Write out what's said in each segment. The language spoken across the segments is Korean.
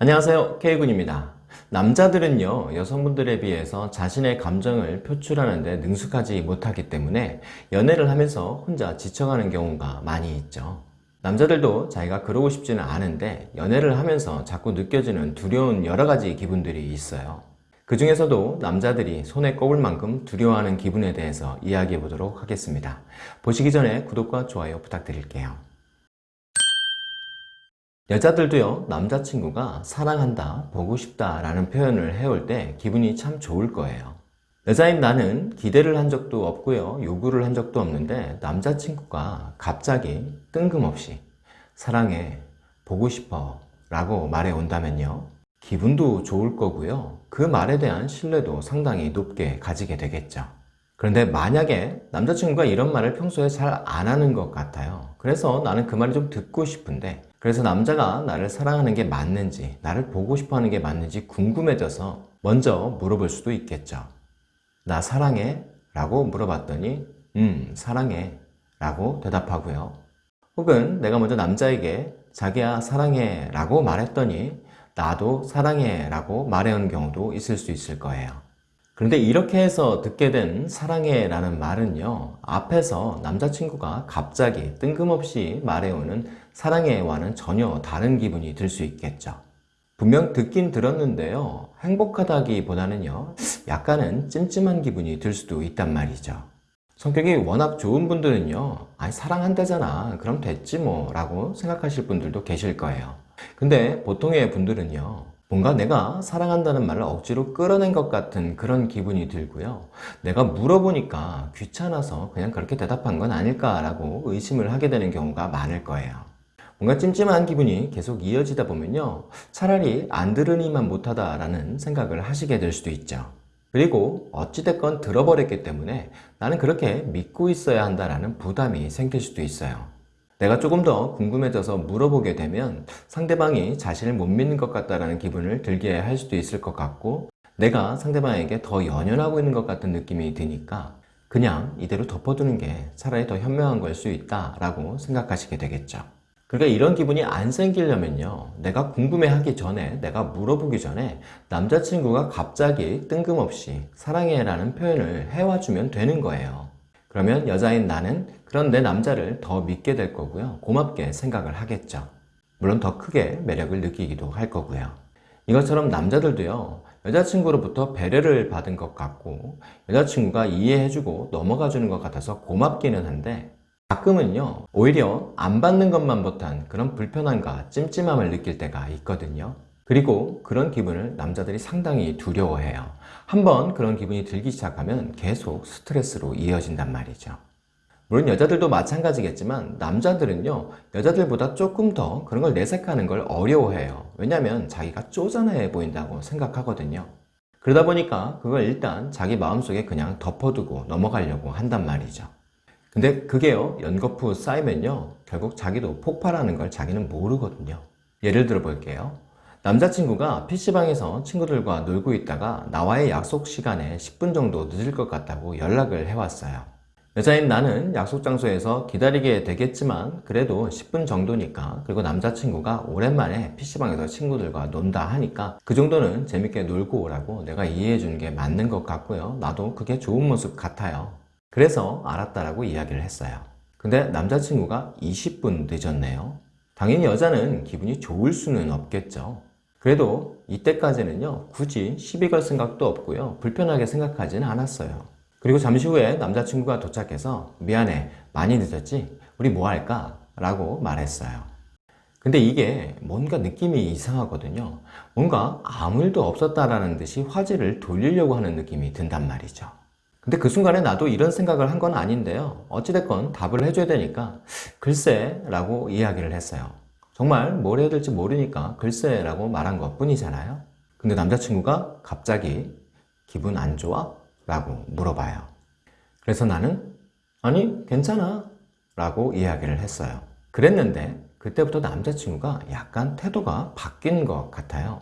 안녕하세요. K군입니다. 남자들은요 여성분들에 비해서 자신의 감정을 표출하는 데 능숙하지 못하기 때문에 연애를 하면서 혼자 지쳐가는 경우가 많이 있죠. 남자들도 자기가 그러고 싶지는 않은데 연애를 하면서 자꾸 느껴지는 두려운 여러가지 기분들이 있어요. 그 중에서도 남자들이 손에 꼽을 만큼 두려워하는 기분에 대해서 이야기해 보도록 하겠습니다. 보시기 전에 구독과 좋아요 부탁드릴게요 여자들도요 남자친구가 사랑한다 보고 싶다 라는 표현을 해올 때 기분이 참 좋을 거예요. 여자인 나는 기대를 한 적도 없고요 요구를 한 적도 없는데 남자친구가 갑자기 뜬금없이 사랑해 보고 싶어 라고 말해 온다면요 기분도 좋을 거고요. 그 말에 대한 신뢰도 상당히 높게 가지게 되겠죠. 그런데 만약에 남자친구가 이런 말을 평소에 잘 안 하는 것 같아요. 그래서 나는 그 말이 좀 듣고 싶은데 그래서 남자가 나를 사랑하는 게 맞는지 나를 보고 싶어 하는 게 맞는지 궁금해져서 먼저 물어볼 수도 있겠죠. 나 사랑해? 라고 물어봤더니 음 사랑해. 라고 대답하고요. 혹은 내가 먼저 남자에게 자기야 사랑해. 라고 말했더니 나도 사랑해. 라고 말해오는 경우도 있을 수 있을 거예요 그런데 이렇게 해서 듣게 된 사랑해 라는 말은요 앞에서 남자친구가 갑자기 뜬금없이 말해오는 사랑해와는 전혀 다른 기분이 들 수 있겠죠. 분명 듣긴 들었는데요 행복하다기보다는요 약간은 찜찜한 기분이 들 수도 있단 말이죠. 성격이 워낙 좋은 분들은요 아니 사랑한다잖아. 그럼 됐지 뭐. 라고 생각하실 분들도 계실 거예요. 근데 보통의 분들은요 뭔가 내가 사랑한다는 말을 억지로 끌어낸 것 같은 그런 기분이 들고요. 내가 물어보니까 귀찮아서 그냥 그렇게 대답한 건 아닐까 라고 의심을 하게 되는 경우가 많을 거예요. 뭔가 찜찜한 기분이 계속 이어지다 보면요. 차라리 안 들으니만 못하다 라는 생각을 하시게 될 수도 있죠. 그리고 어찌됐건 들어버렸기 때문에 나는 그렇게 믿고 있어야 한다라는 부담이 생길 수도 있어요. 내가 조금 더 궁금해져서 물어보게 되면 상대방이 자신을 못 믿는 것 같다는 기분을 들게 할 수도 있을 것 같고 내가 상대방에게 더 연연하고 있는 것 같은 느낌이 드니까 그냥 이대로 덮어두는 게 차라리 더 현명한 걸 수 있다라고 생각하시게 되겠죠. 그러니까 이런 기분이 안 생기려면요 내가 궁금해하기 전에 내가 물어보기 전에 남자친구가 갑자기 뜬금없이 사랑해 라는 표현을 해와주면 되는 거예요 그러면 여자인 나는 그런 내 남자를 더 믿게 될 거고요. 고맙게 생각을 하겠죠. 물론 더 크게 매력을 느끼기도 할 거고요. 이것처럼 남자들도요 여자친구로부터 배려를 받은 것 같고 여자친구가 이해해주고 넘어가주는 것 같아서 고맙기는 한데 가끔은요 오히려 안 받는 것만 못한 그런 불편함과 찜찜함을 느낄 때가 있거든요 그리고 그런 기분을 남자들이 상당히 두려워해요. 한번 그런 기분이 들기 시작하면 계속 스트레스로 이어진단 말이죠. 물론 여자들도 마찬가지겠지만 남자들은요 여자들보다 조금 더 그런 걸 내색하는 걸 어려워해요. 왜냐하면 자기가 쪼잔해 보인다고 생각하거든요. 그러다 보니까 그걸 일단 자기 마음속에 그냥 덮어두고 넘어가려고 한단 말이죠. 근데 그게요 연거푸 쌓이면요 결국 자기도 폭발하는 걸 자기는 모르거든요. 예를 들어 볼게요 남자친구가 PC방에서 친구들과 놀고 있다가 나와의 약속 시간에 10분 정도 늦을 것 같다고 연락을 해왔어요. 여자인 나는 약속 장소에서 기다리게 되겠지만 그래도 10분 정도니까 그리고 남자친구가 오랜만에 PC방에서 친구들과 논다 하니까 그 정도는 재밌게 놀고 오라고 내가 이해해 주는 게 맞는 것 같고요. 나도 그게 좋은 모습 같아요. 그래서 알았다라고 이야기를 했어요. 근데 남자친구가 20분 늦었네요. 당연히 여자는 기분이 좋을 수는 없겠죠 그래도 이때까지는요 굳이 시비 걸 생각도 없고요 불편하게 생각하지는 않았어요. 그리고 잠시 후에 남자친구가 도착해서 미안해 많이 늦었지? 우리 뭐 할까? 라고 말했어요. 근데 이게 뭔가 느낌이 이상하거든요. 뭔가 아무 일도 없었다라는 듯이 화제를 돌리려고 하는 느낌이 든단 말이죠. 근데 그 순간에 나도 이런 생각을 한 건 아닌데요. 어찌됐건 답을 해줘야 되니까 글쎄 라고 이야기를 했어요 정말 뭘 해야 될지 모르니까 글쎄 라고 말한 것 뿐이잖아요. 근데 남자친구가 갑자기 기분 안 좋아? 라고 물어봐요. 그래서 나는 아니 괜찮아? 라고 이야기를 했어요. 그랬는데 그때부터 남자친구가 약간 태도가 바뀐 것 같아요.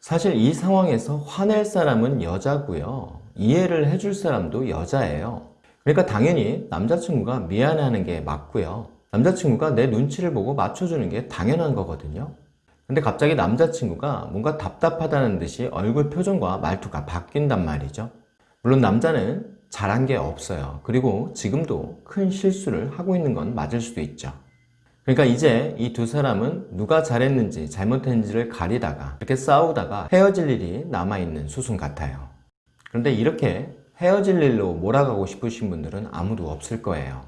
사실 이 상황에서 화낼 사람은 여자고요. 이해를 해줄 사람도 여자예요. 그러니까 당연히 남자친구가 미안해하는 게 맞고요 남자친구가 내 눈치를 보고 맞춰주는 게 당연한 거거든요 근데 갑자기 남자친구가 뭔가 답답하다는 듯이 얼굴 표정과 말투가 바뀐단 말이죠. 물론 남자는 잘한 게 없어요. 그리고 지금도 큰 실수를 하고 있는 건 맞을 수도 있죠. 그러니까 이제 이 두 사람은 누가 잘했는지 잘못했는지를 가리다가 이렇게 싸우다가 헤어질 일이 남아있는 수순 같아요. 그런데 이렇게 헤어질 일로 몰아가고 싶으신 분들은 아무도 없을 거예요.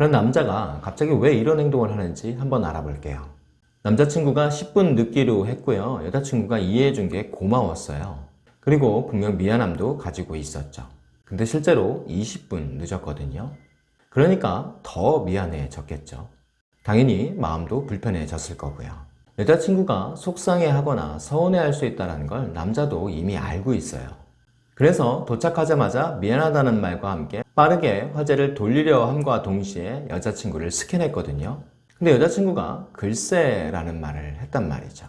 그런 남자가 갑자기 왜 이런 행동을 하는지 한번 알아볼게요. 남자친구가 10분 늦기로 했고요. 여자친구가 이해해준 게 고마웠어요. 그리고 분명 미안함도 가지고 있었죠. 근데 실제로 20분 늦었거든요. 그러니까 더 미안해졌겠죠. 당연히 마음도 불편해졌을 거고요. 여자친구가 속상해하거나 서운해할 수 있다는 걸 남자도 이미 알고 있어요. 그래서 도착하자마자 미안하다는 말과 함께 빠르게 화제를 돌리려 함과 동시에 여자친구를 스캔했거든요. 근데 여자친구가 글쎄라는 말을 했단 말이죠.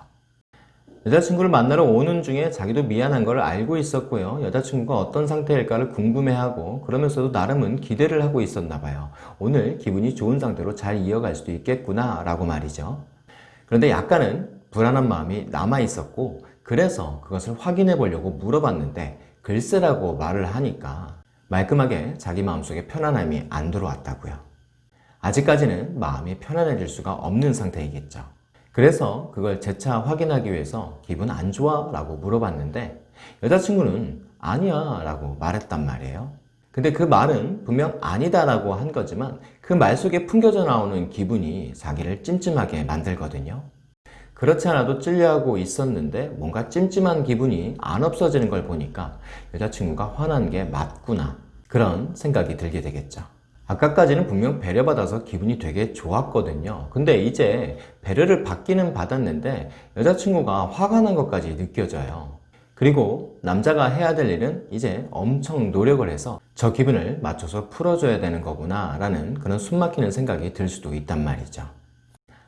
여자친구를 만나러 오는 중에 자기도 미안한 걸 알고 있었고요. 여자친구가 어떤 상태일까를 궁금해하고 그러면서도 나름은 기대를 하고 있었나 봐요. 오늘 기분이 좋은 상태로 잘 이어갈 수도 있겠구나 라고 말이죠. 그런데 약간은 불안한 마음이 남아 있었고 그래서 그것을 확인해 보려고 물어봤는데 글쎄라고 말을 하니까 말끔하게 자기 마음속에 편안함이 안 들어왔다고요. 아직까지는 마음이 편안해질 수가 없는 상태이겠죠. 그래서 그걸 재차 확인하기 위해서 기분 안 좋아? 라고 물어봤는데 여자친구는 아니야 라고 말했단 말이에요. 근데 그 말은 분명 아니다 라고 한 거지만 그 말 속에 풍겨져 나오는 기분이 자기를 찜찜하게 만들거든요. 그렇지 않아도 찔려하고 있었는데 뭔가 찜찜한 기분이 안 없어지는 걸 보니까 여자친구가 화난 게 맞구나 그런 생각이 들게 되겠죠. 아까까지는 분명 배려받아서 기분이 되게 좋았거든요. 근데 이제 배려를 받기는 받았는데 여자친구가 화가 난 것까지 느껴져요. 그리고 남자가 해야 될 일은 이제 엄청 노력을 해서 저 기분을 맞춰서 풀어줘야 되는 거구나 라는 그런 숨막히는 생각이 들 수도 있단 말이죠.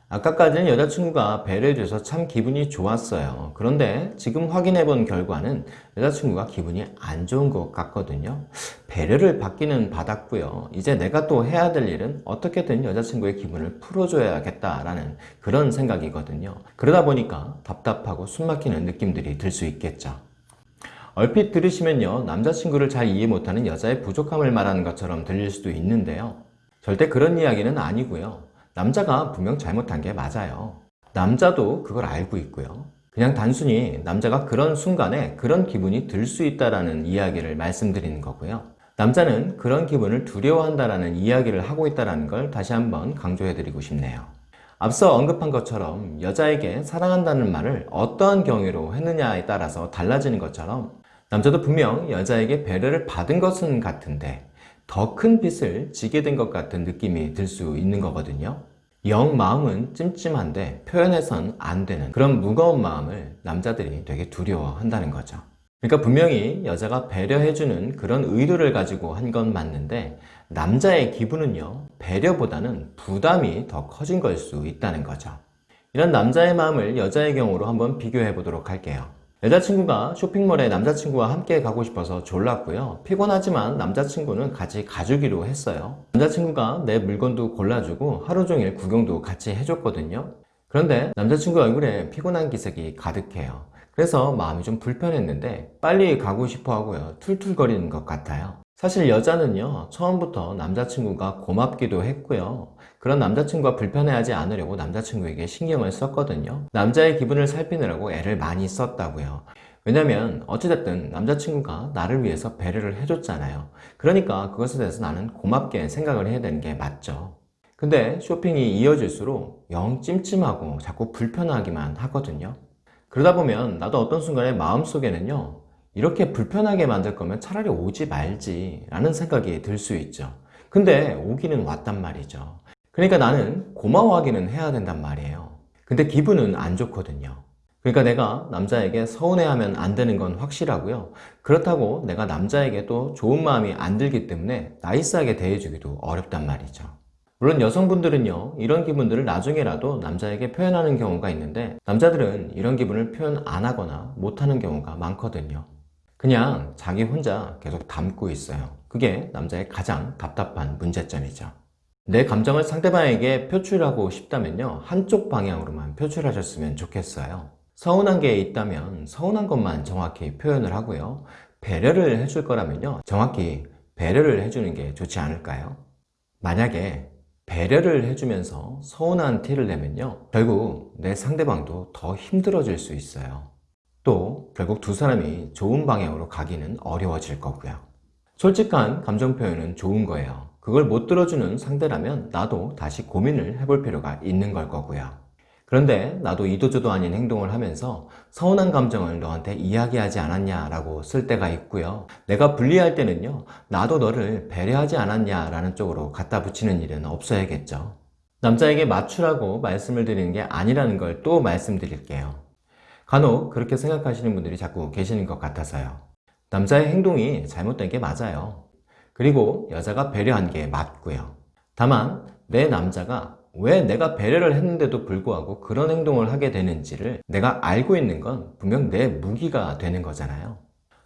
아까까지는 여자친구가 배려해줘서 참 기분이 좋았어요. 그런데 지금 확인해 본 결과는 여자친구가 기분이 안 좋은 것 같거든요. 배려를 받기는 받았고요. 이제 내가 또 해야 될 일은 어떻게든 여자친구의 기분을 풀어줘야겠다라는 그런 생각이거든요. 그러다 보니까 답답하고 숨막히는 느낌들이 들 수 있겠죠. 얼핏 들으시면요. 남자친구를 잘 이해 못하는 여자의 부족함을 말하는 것처럼 들릴 수도 있는데요. 절대 그런 이야기는 아니고요. 남자가 분명 잘못한 게 맞아요. 남자도 그걸 알고 있고요. 그냥 단순히 남자가 그런 순간에 그런 기분이 들 수 있다는 이야기를 말씀드리는 거고요. 남자는 그런 기분을 두려워한다는 이야기를 하고 있다는 걸 다시 한번 강조해 드리고 싶네요. 앞서 언급한 것처럼 여자에게 사랑한다는 말을 어떠한 경위로 했느냐에 따라서 달라지는 것처럼 남자도 분명 여자에게 배려를 받은 것은 같은데 더 큰 빚을 지게 된 것 같은 느낌이 들 수 있는 거거든요. 영 마음은 찜찜한데 표현해선 안 되는 그런 무거운 마음을 남자들이 되게 두려워한다는 거죠. 그러니까 분명히 여자가 배려해주는 그런 의도를 가지고 한 건 맞는데 남자의 기분은요 배려보다는 부담이 더 커진 걸 수 있다는 거죠. 이런 남자의 마음을 여자의 경우로 한번 비교해 보도록 할게요. 여자친구가 쇼핑몰에 남자친구와 함께 가고 싶어서 졸랐고요. 피곤하지만 남자친구는 같이 가주기로 했어요. 남자친구가 내 물건도 골라주고 하루 종일 구경도 같이 해줬거든요. 그런데 남자친구 얼굴에 피곤한 기색이 가득해요. 그래서 마음이 좀 불편했는데 빨리 가고 싶어 하고요. 툴툴거리는 것 같아요. 사실 여자는요, 처음부터 남자친구가 고맙기도 했고요. 그런 남자친구가 불편해하지 않으려고 남자친구에게 신경을 썼거든요. 남자의 기분을 살피느라고 애를 많이 썼다고요. 왜냐면 어찌됐든 남자친구가 나를 위해서 배려를 해줬잖아요. 그러니까 그것에 대해서 나는 고맙게 생각을 해야 되는 게 맞죠. 근데 쇼핑이 이어질수록 영 찜찜하고 자꾸 불편하기만 하거든요. 그러다 보면 나도 어떤 순간에 마음속에는요, 이렇게 불편하게 만들 거면 차라리 오지 말지 라는 생각이 들 수 있죠. 근데 오기는 왔단 말이죠. 그러니까 나는 고마워하기는 해야 된단 말이에요. 근데 기분은 안 좋거든요. 그러니까 내가 남자에게 서운해하면 안 되는 건 확실하고요. 그렇다고 내가 남자에게 또 좋은 마음이 안 들기 때문에 나이스하게 대해주기도 어렵단 말이죠. 물론 여성분들은요, 이런 기분들을 나중에라도 남자에게 표현하는 경우가 있는데, 남자들은 이런 기분을 표현 안 하거나 못하는 경우가 많거든요. 그냥 자기 혼자 계속 담고 있어요. 그게 남자의 가장 답답한 문제점이죠. 내 감정을 상대방에게 표출하고 싶다면요. 한쪽 방향으로만 표출하셨으면 좋겠어요. 서운한 게 있다면 서운한 것만 정확히 표현을 하고요. 배려를 해줄 거라면요. 정확히 배려를 해주는 게 좋지 않을까요? 만약에 배려를 해주면서 서운한 티를 내면요. 결국 내 상대방도 더 힘들어질 수 있어요. 또 결국 두 사람이 좋은 방향으로 가기는 어려워질 거고요. 솔직한 감정 표현은 좋은 거예요. 그걸 못 들어주는 상대라면 나도 다시 고민을 해볼 필요가 있는 걸 거고요. 그런데 나도 이도저도 아닌 행동을 하면서 서운한 감정을 너한테 이야기하지 않았냐라고 쓸 때가 있고요. 내가 불리할 때는요, 나도 너를 배려하지 않았냐라는 쪽으로 갖다 붙이는 일은 없어야겠죠. 남자에게 맞추라고 말씀을 드리는 게 아니라는 걸 또 말씀드릴게요. 간혹 그렇게 생각하시는 분들이 자꾸 계시는 것 같아서요. 남자의 행동이 잘못된 게 맞아요. 그리고 여자가 배려한 게 맞고요. 다만 내 남자가 왜 내가 배려를 했는데도 불구하고 그런 행동을 하게 되는지를 내가 알고 있는 건 분명 내 무기가 되는 거잖아요.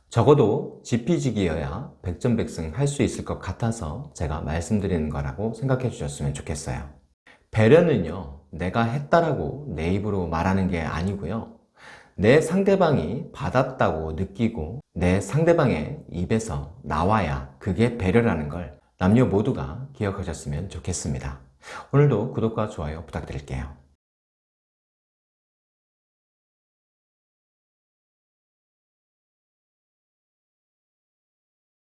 적어도 지피지기여야 백전백승 할 수 있을 것 같아서 제가 말씀드리는 거라고 생각해 주셨으면 좋겠어요. 배려는요, 내가 했다라고 내 입으로 말하는 게 아니고요. 내 상대방이 받았다고 느끼고 내 상대방의 입에서 나와야 그게 배려라는 걸 남녀 모두가 기억하셨으면 좋겠습니다. 오늘도 구독과 좋아요 부탁드릴게요.